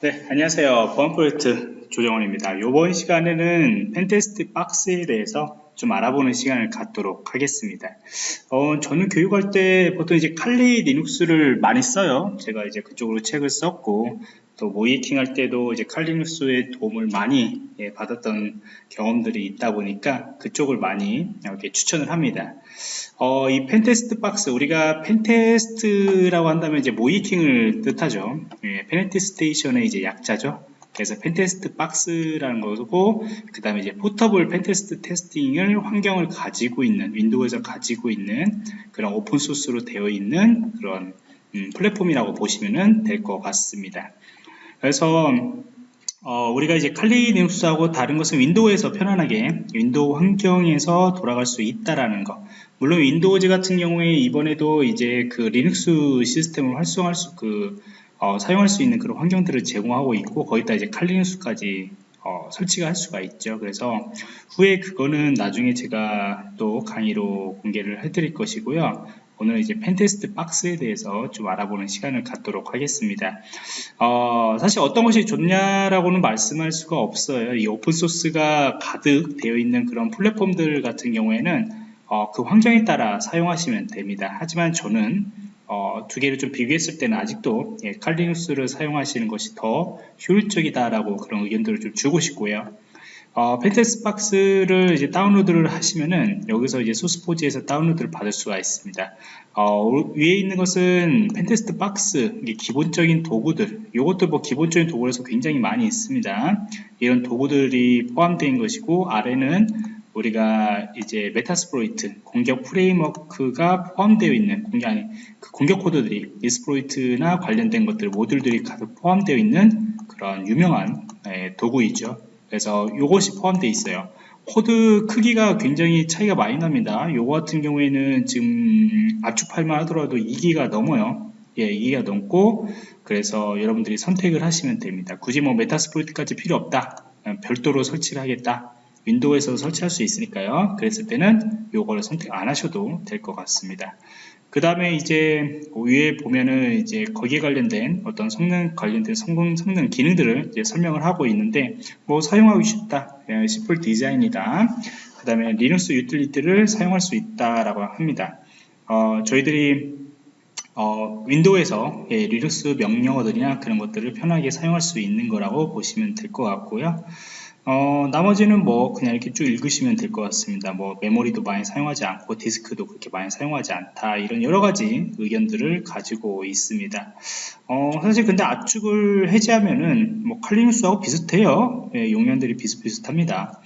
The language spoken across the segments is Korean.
네, 안녕하세요. 보안 프로젝트 조정원입니다. 이번 시간에는 PentestBox에 대해서 좀 알아보는 시간을 갖도록 하겠습니다. 어, 저는 교육할 때 보통 이제 칼리 리눅스를 많이 써요. 제가 이제 그쪽으로 책을 썼고, 또 모의해킹 할 때도 이제 칼리눅스의 도움을 많이 예, 받았던 경험들이 있다 보니까 그쪽을 많이 이렇게 추천을 합니다. 어, 이 PentestBox 우리가 pentest라고 한다면 이제 모의해킹을 뜻하죠. 예, 페네티 스테이션의 이제 약자죠. 그래서 PentestBox라는 거고 그 다음에 이제 portable pentest testing을 환경을 가지고 있는 윈도우에서 가지고 있는 그런 open source로 되어 있는 그런 음, 플랫폼이라고 보시면 될 것 같습니다. 그래서 어, 우리가 이제 칼리 리눅스하고 다른 것은 윈도우에서 편안하게 윈도우 환경에서 돌아갈 수 있다라는 거. 물론 Windows 같은 경우에 이번에도 이제 그 리눅스 시스템을 활성화할 수, 그, 어, 사용할 수 있는 그런 환경들을 제공하고 있고, 거기다 이제 칼리눅스까지 어, 설치가 할 수가 있죠. 그래서 후에 그거는 나중에 제가 또 강의로 공개를 해드릴 것이고요. 오늘 이제 펜테스트 박스에 대해서 좀 알아보는 시간을 갖도록 하겠습니다. 어, 사실 어떤 것이 좋냐라고는 말씀할 수가 없어요. 이 오픈소스가 가득 되어 있는 그런 플랫폼들 같은 경우에는 어, 그 환경에 따라 사용하시면 됩니다. 하지만 저는 어, 두 개를 좀 비교했을 때는 아직도 예, 칼리눅스를 사용하시는 것이 더 효율적이다라고 그런 의견들을 좀 주고 싶고요. 어, PentestBox를 이제 다운로드를 하시면은 여기서 이제 소스포지에서 다운로드를 받을 수가 있습니다. 어, 위에 있는 것은 PentestBox 기본적인 도구들 이것도 뭐 기본적인 도구에서 굉장히 많이 있습니다. 이런 도구들이 포함된 것이고 아래는 우리가 이제 Metasploit 공격 framework가 포함되어 있는 공격 그 공격 코드들이 exploit나 관련된 것들 모듈들이 가득 포함되어 있는 그런 유명한 예, 도구이죠. 그래서 이것이 포함되어 있어요. 코드 크기가 굉장히 차이가 많이 납니다. 요거 같은 경우에는 지금 압축 파일만 하더라도 2기가 넘어요. 예, 2기가 넘고 그래서 여러분들이 선택을 하시면 됩니다. 굳이 뭐 Metasploit까지 필요 없다. 별도로 설치를 하겠다. 윈도우에서 설치할 수 있으니까요. 그랬을 때는 요거를 선택 안 하셔도 될 것 같습니다. 그 다음에 이제 위에 보면은 이제 거기에 관련된 어떤 성능 관련된 성능, 성능 기능들을 이제 설명을 하고 있는데 뭐 사용하기 쉽다. simple design이다. 그 다음에 리눅스 유틸리티를 사용할 수 있다라고 합니다. 어, 저희들이 어, Windows에서 예, 리눅스 명령어들이나 그런 것들을 편하게 사용할 수 있는 거라고 보시면 될 것 같고요. 어, 나머지는 뭐 그냥 이렇게 쭉 읽으시면 될 것 같습니다. 뭐 메모리도 많이 사용하지 않고 디스크도 그렇게 많이 사용하지 않다 이런 여러 가지 의견들을 가지고 있습니다. 어, 사실 근데 압축을 해제하면은 뭐 칼리눅스하고 비슷해요. 예, 용량들이 비슷비슷합니다.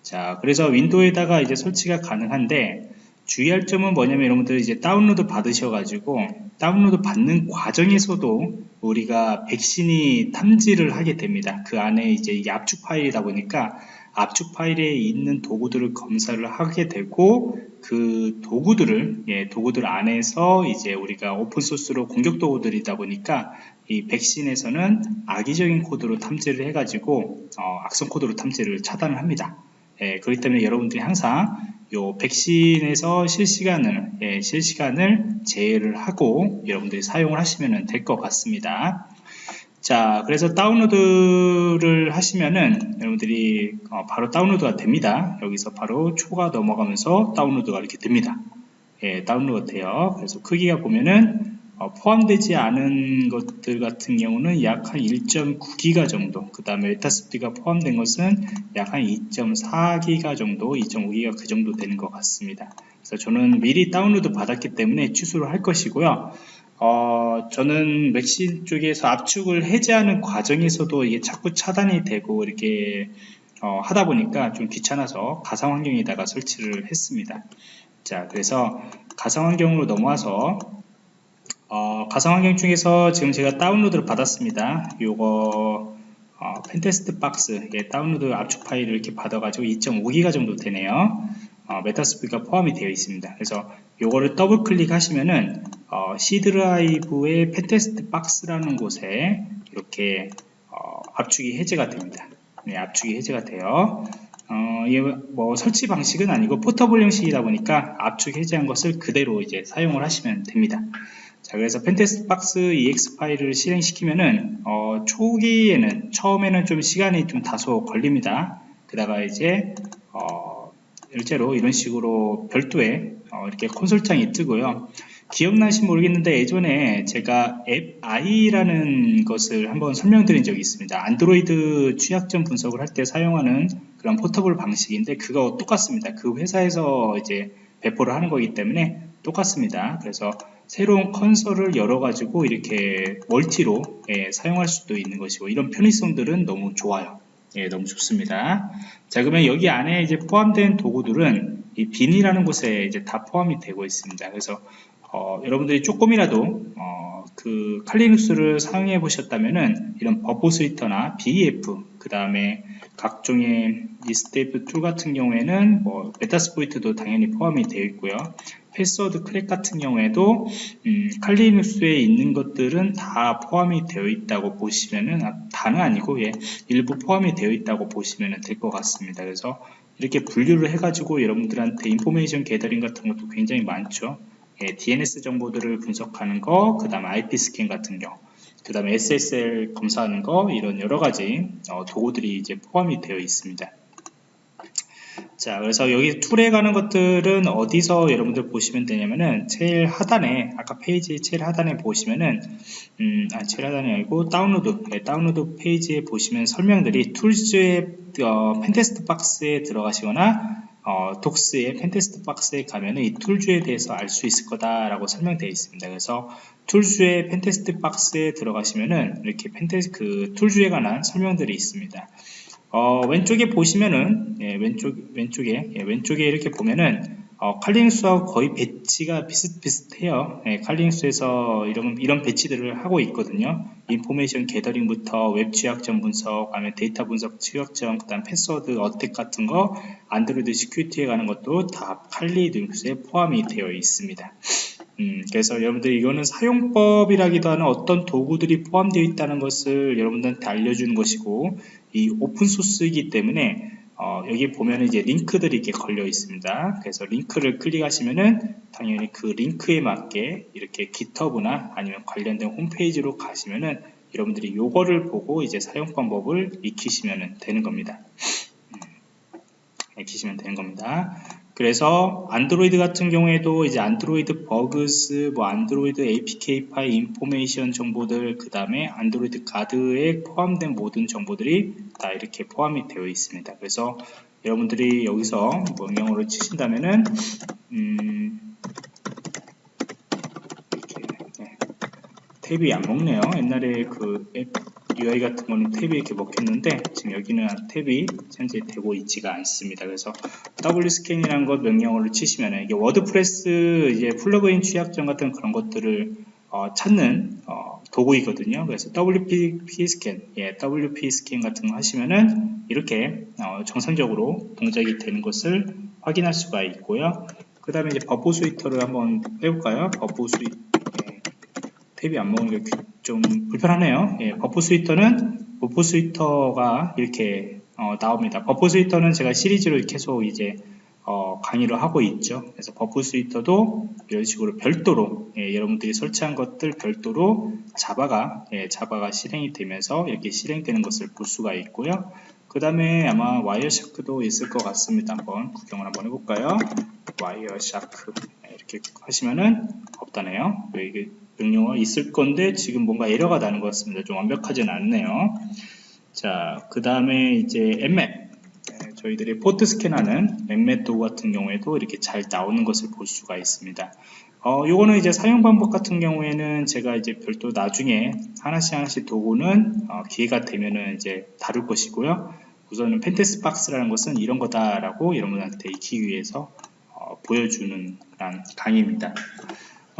자, 그래서 Windows에다가 이제 설치가 가능한데 주의할 점은 뭐냐면 여러분들 이제 다운로드 받으셔가지고 다운로드 받는 과정에서도 우리가 백신이 탐지를 하게 됩니다. 그 안에 이제 이게 압축 파일이다 보니까 압축 파일에 있는 도구들을 검사를 하게 되고 그 도구들을 예, 도구들 안에서 이제 우리가 open source로 공격 도구들이다 보니까 이 백신에서는 악의적인 코드로 탐지를 해가지고 어, 악성 코드로 탐지를 차단을 합니다. 예, 그렇기 때문에 여러분들이 항상 요 백신에서 실시간을 예, 실시간을 제외를 하고 여러분들이 사용을 하시면 될 것 같습니다. 자, 그래서 다운로드를 하시면은 여러분들이 어, 바로 다운로드가 됩니다. 여기서 바로 초가 넘어가면서 다운로드가 이렇게 됩니다. 예, 다운로드 돼요. 그래서 크기가 보면은 어, 포함되지 않은 것들 같은 경우는 약 한 1.9기가 정도 그 다음에 Metasploit이 포함된 것은 약 한 2.4기가 정도 2.5기가 그 정도 되는 것 같습니다. 그래서 저는 미리 다운로드 받았기 때문에 취소를 할 것이고요. 어, 저는 백신 쪽에서 압축을 해제하는 과정에서도 이게 자꾸 차단이 되고 이렇게 어, 하다 보니까 좀 귀찮아서 가상 환경에다가 설치를 했습니다. 자 그래서 가상 환경으로 넘어와서 어, 가상환경 중에서 지금 제가 다운로드를 받았습니다. 요거 어, PentestBox 예, 다운로드 압축 파일을 이렇게 받아가지고 2.5기가 정도 되네요. 어, Metasploit이 포함이 되어 있습니다. 그래서 요거를 더블 클릭하시면은 어, C 드라이브의 PentestBox라는 곳에 이렇게 어, 압축이 해제가 됩니다. 네, 압축이 해제가 돼요. 어, 뭐 설치 방식은 아니고 포터블 형식이다 보니까 압축 해제한 것을 그대로 이제 사용을 하시면 됩니다. 자, 그래서 펜테스트 박스 EX 파일을 실행시키면은, 어, 초기에는, 처음에는 좀 시간이 좀 다소 걸립니다. 그다가 이제, 어, 실제로 이런 식으로 별도의, 어, 이렇게 콘솔창이 뜨고요. 기억나시 모르겠는데 예전에 제가 앱 i라는 것을 한번 설명드린 적이 있습니다. 안드로이드 취약점 분석을 할 때 사용하는 그런 portable 방식인데 그거 똑같습니다. 그 회사에서 이제 배포를 하는 거기 때문에 똑같습니다. 그래서 새로운 콘솔을 열어가지고 이렇게 multi로 예, 사용할 수도 있는 것이고 이런 편의성들은 너무 좋아요. 예, 너무 좋습니다. 자, 그러면 여기 안에 이제 포함된 도구들은 이 bin이라는 곳에 이제 다 포함이 되고 있습니다. 그래서 어, 여러분들이 조금이라도 어, 그 칼리눅스를 사용해 보셨다면은 이런 Burp Suite나 BeEF 그 다음에 각종의 리스테이프 tool 같은 경우에는 뭐 Metasploit도 당연히 포함이 되어 있고요. 패스워드 crack 같은 경우에도 음, 칼리눅스에 있는 것들은 다 포함이 되어 있다고 보시면은 아, 다는 아니고 예, 일부 포함이 되어 있다고 보시면 될 것 같습니다. 그래서 이렇게 분류를 해가지고 여러분들한테 information gathering 같은 것도 굉장히 많죠. 예, DNS 정보들을 분석하는 거, 그 다음에 IP 스캔 같은 경우, 그 다음에 SSL 검사하는 거, 이런 여러 가지 어, 도구들이 이제 포함이 되어 있습니다. 자, 그래서 여기 tool에 관한 것들은 어디서 여러분들 보시면 되냐면은 제일 하단에 아까 페이지 제일 하단에 보시면은 음, 아, 제일 하단이 아니고 다운로드 네, 다운로드 페이지에 보시면 설명들이 tools의 어, PentestBox에 들어가시거나 어, docs의 PentestBox에 가면은 이 tools에 대해서 알 수 있을 거다라고 설명되어 있습니다. 그래서 tools의 PentestBox에 들어가시면은 이렇게 Pentes 그 tools에 관한 설명들이 있습니다. 어, 왼쪽에 보시면은 예, 왼쪽 왼쪽에 예, 왼쪽에 이렇게 보면은 어, 칼링수하고 거의 배치가 비슷비슷해요. 예, 칼링수에서 이런 이런 배치들을 하고 있거든요. information gathering부터 웹 취약점 분석, 그다음에 데이터 분석 취약점, 그다음 패스워드 attack 같은 거, Android security에 관한 것도 다 칼리 눅스에 포함이 되어 있습니다. 음, 그래서 여러분들 이거는 사용법이라기보다는 어떤 도구들이 포함되어 있다는 것을 여러분들한테 알려주는 것이고 이 open source이기 때문에 어, 여기 보면 이제 링크들이 이렇게 걸려 있습니다. 그래서 링크를 클릭하시면은 당연히 그 링크에 맞게 이렇게 GitHub나 아니면 관련된 홈페이지로 가시면은 여러분들이 요거를 보고 이제 사용 방법을 익히시면 되는 겁니다. 음, 익히시면 되는 겁니다. 그래서 안드로이드 같은 경우에도 이제 Android bugs, 뭐 Android APK 파일 information 정보들, 그 다음에 Android guard에 포함된 모든 정보들이 다 이렇게 포함이 되어 있습니다. 그래서 여러분들이 여기서 명령어를 치신다면은 음 이렇게 네. 탭이 안 먹네요. 옛날에 그 앱 UI 같은 거는 탭이 이렇게 먹혔는데 지금 여기는 탭이 현재 되고 있지가 않습니다. 그래서 wpscan이라는 것 명령어를 치시면 이게 WordPress 이제 plugin 취약점 같은 그런 것들을 어, 찾는 어, 도구이거든요. 그래서 WPScan, 예, WPScan 같은 거 하시면은 이렇게 어, 정상적으로 동작이 되는 것을 확인할 수가 있고요. 그 다음에 이제 Burp Suite를 한번 해볼까요? Burp Sui 예, 탭이 안 먹으니까 좀 불편하네요. 예, Burp Suite는 Burp Suite가 이렇게 어, 나옵니다. Burp Suite는 제가 시리즈로 계속 이제 어, 강의를 하고 있죠. 그래서 Burp Suite도 이런 식으로 별도로 예, 여러분들이 설치한 것들 별도로 Java가 예, Java가 실행이 되면서 이렇게 실행되는 것을 볼 수가 있고요. 그 다음에 아마 Wireshark도 있을 것 같습니다. 한번 구경을 한번 해볼까요? Wireshark 예, 이렇게 하시면은 없다네요. 이게 명령어가 있을 건데 지금 뭔가 에러가 나는 것 같습니다. 좀 완벽하진 않네요. 자, 그 다음에 이제 Nmap. 네, 저희들이 포트 스캔하는 Nmap 도구 같은 경우에도 이렇게 잘 나오는 것을 볼 수가 있습니다. 어, 요거는 이제 사용 방법 같은 경우에는 제가 이제 별도 나중에 하나씩 하나씩 도구는 어, 기회가 되면은 이제 다룰 것이고요. 우선은 PentestBox라는 것은 이런 거다라고 여러분한테 익히기 위해서 어, 보여주는 강의입니다.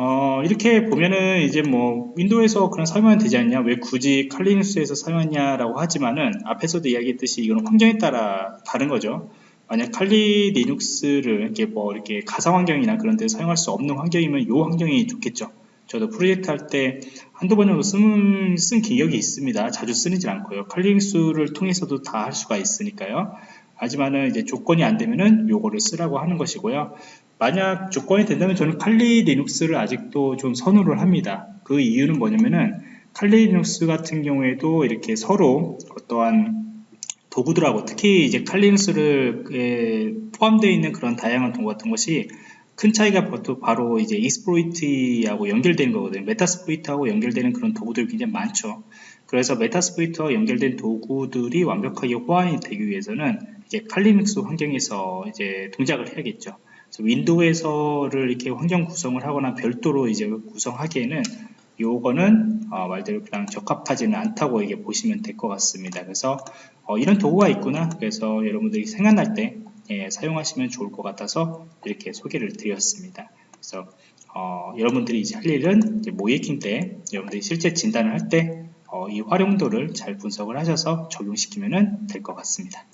어, 이렇게 보면은 이제 뭐 윈도우에서 그냥 사용하면 되지 않냐? 왜 굳이 칼리눅스에서 사용하냐라고 하지만은 앞에서도 이야기했듯이 이건 환경에 따라 다른 거죠. 만약 칼리 리눅스를 이렇게 뭐 이렇게 가상 환경이나 그런 데 사용할 수 없는 환경이면 이 환경이 좋겠죠. 저도 프로젝트 할 때 한두 번 정도 쓴, 쓴 기억이 있습니다. 자주 쓰는지 않고요. 칼리눅스를 통해서도 다 할 수가 있으니까요 하지만은 이제 조건이 안 되면은 요거를 쓰라고 하는 것이고요. 만약 조건이 된다면 저는 칼리 리눅스를 아직도 좀 선호를 합니다. 그 이유는 뭐냐면은 Kali Linux 같은 경우에도 이렇게 서로 어떠한 도구들하고 특히 이제 칼리눅스를 포함되어 있는 그런 다양한 도구 같은 것이 큰 차이가 바로 이제 exploit하고 연결되는 거거든요. Metasploit하고 연결되는 그런 도구들이 굉장히 많죠. 그래서 Metasploit와 연결된 도구들이 완벽하게 호환이 되기 위해서는 이제 Kali Linux 환경에서 이제 동작을 해야겠죠. 윈도우에서를 이렇게 환경 구성을 하거나 별도로 이제 구성하기에는 요거는 어 말대로 그냥 적합하지는 않다고 이게 보시면 될 것 같습니다. 그래서 어 이런 도구가 있구나. 그래서 여러분들이 생각날 때 예, 사용하시면 좋을 것 같아서 이렇게 소개를 드렸습니다. 그래서 어 여러분들이 이제 할 일은 모이킹 때 여러분들이 실제 진단을 할 때이 어 활용도를 잘 분석을 하셔서 적용시키면 될 것 같습니다.